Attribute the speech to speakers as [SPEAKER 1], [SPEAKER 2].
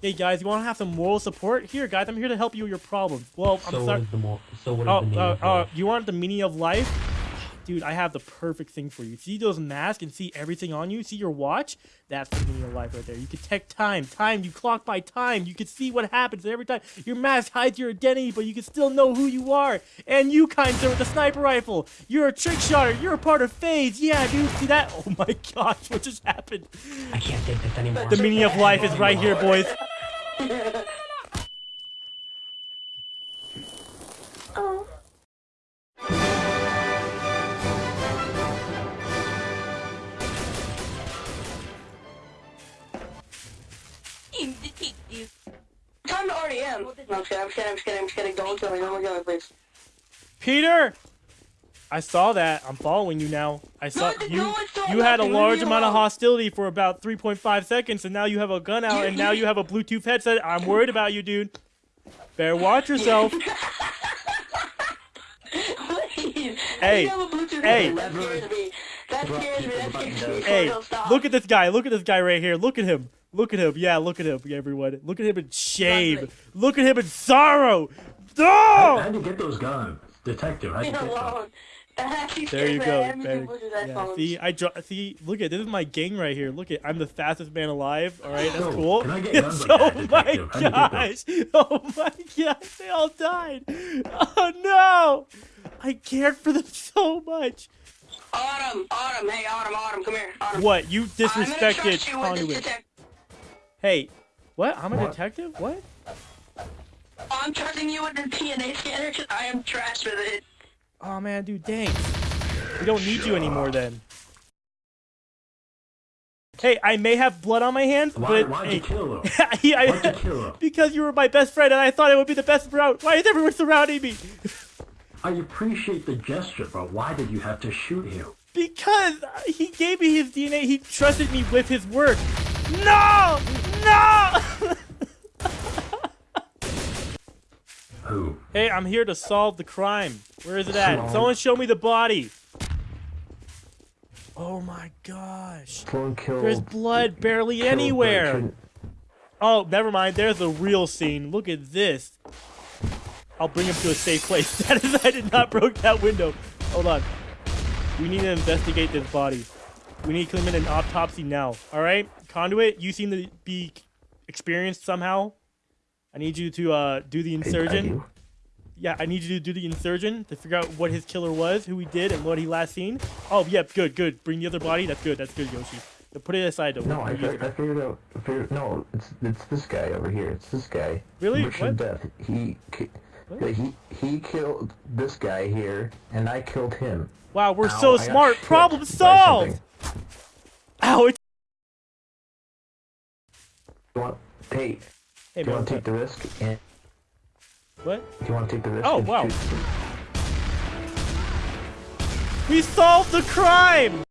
[SPEAKER 1] Hey guys, you want to have some moral support? Here, guys, I'm here to help you with your problems. Well, I'm
[SPEAKER 2] So
[SPEAKER 1] sorry.
[SPEAKER 2] is the? So what is
[SPEAKER 1] Oh,
[SPEAKER 2] the meaning
[SPEAKER 1] uh,
[SPEAKER 2] of
[SPEAKER 1] uh, you want the meaning of life? Dude, I have the perfect thing for you. See those masks and see everything on you? See your watch? That's the meaning of life right there. You can check time. Time, you clock by time. You can see what happens every time. Your mask hides your identity, but you can still know who you are. And you, kind sir, with the sniper rifle. You're a trick shotter. You're a part of FaZe. Yeah, dude, see that? Oh my gosh, what just happened?
[SPEAKER 2] I can't take this anymore.
[SPEAKER 1] The meaning of life is right here, boys.
[SPEAKER 3] Time to RDM. No, I'm kidding, I'm kidding, I'm kidding, I'm kidding. Don't kill me, don't kill me, please.
[SPEAKER 1] Peter! I saw that. I'm following you now. I saw
[SPEAKER 3] No,
[SPEAKER 1] you.
[SPEAKER 3] no,
[SPEAKER 1] You had a large amount of hostility for about 3.5 seconds, and now you have a gun out, and now you have a Bluetooth headset. I'm worried about you, dude. Better watch yourself.
[SPEAKER 3] Please.
[SPEAKER 1] Hey,
[SPEAKER 3] You have a Bluetooth
[SPEAKER 1] hey.
[SPEAKER 3] That scares me. That scares me, that scares me.
[SPEAKER 1] Hey, look at this guy. Look at this guy right here. Look at him. Look at him. Yeah, look at him, everyone. Look at him in shame. Look at him in sorrow. No!
[SPEAKER 4] How'd you get those guns? Detective, how'd you get
[SPEAKER 3] alone.
[SPEAKER 1] There you go.
[SPEAKER 3] I
[SPEAKER 1] There- yeah, see, I draw. See, look at this is my gang right here. Look at, I'm the fastest man alive. All right, that's
[SPEAKER 4] Yo,
[SPEAKER 1] cool.
[SPEAKER 4] can I get guns like
[SPEAKER 1] oh
[SPEAKER 4] that,
[SPEAKER 1] my
[SPEAKER 4] detective? How'd you get
[SPEAKER 1] gosh! Oh my gosh! They all died. Oh no! I cared for them so much.
[SPEAKER 3] Autumn, Autumn, hey, Autumn, Autumn, come here. Autumn.
[SPEAKER 1] What? You
[SPEAKER 3] I'm gonna
[SPEAKER 1] disrespected
[SPEAKER 3] trust you with this
[SPEAKER 1] conduit. Hey, what? I'm a
[SPEAKER 4] What?
[SPEAKER 1] detective. What?
[SPEAKER 3] Oh, I'm trusting you with the DNA scanner because I am trash with it.
[SPEAKER 1] Oh man, dude, thanks. We don't need you anymore then. Hey, I may have blood on my hands,
[SPEAKER 4] Why,
[SPEAKER 1] but
[SPEAKER 4] why'd
[SPEAKER 1] hey,
[SPEAKER 4] you kill him?
[SPEAKER 1] I- I-
[SPEAKER 4] Why'd you kill him?
[SPEAKER 1] because you were my best friend and I thought it would be the best route. Why is everyone surrounding me?
[SPEAKER 4] I appreciate the gesture, but why did you have to shoot him?
[SPEAKER 1] Because he gave me his DNA. He trusted me with his work. No! No!
[SPEAKER 4] Who?
[SPEAKER 1] Hey, I'm here to solve the crime. Where is it at? Someone show me the body. Oh my gosh. There's blood barely anywhere. Oh, never mind. There's the real scene. Look at this. I'll bring him to a safe place. That is, I did not broke that window. Hold on. We need to investigate this body. We need to commit an autopsy now. All right, Conduit. You seem to be experienced somehow. I need you to uh, do the insurgent. Yeah, I need you to do the insurgent to figure out what his killer was, who he did, and what he last seen. Oh, yep, good, good. Bring the other body. That's good. That's good, Yoshi. But put it aside, though.
[SPEAKER 5] No, I, figured, I figured out. I figured, no, it's it's this guy over here. It's this guy.
[SPEAKER 1] Really?
[SPEAKER 5] Richard
[SPEAKER 1] What?
[SPEAKER 5] Death. He,
[SPEAKER 1] What?
[SPEAKER 5] he he killed this guy here, and I killed him.
[SPEAKER 1] Wow, we're
[SPEAKER 5] Ow,
[SPEAKER 1] so
[SPEAKER 5] I
[SPEAKER 1] smart. Problem solved. Ow, it's
[SPEAKER 5] You want, hey,
[SPEAKER 1] Hey,
[SPEAKER 5] do you want to take the risk? And
[SPEAKER 1] what?
[SPEAKER 5] do you want to take the risk?
[SPEAKER 1] Oh, wow. We solved the crime!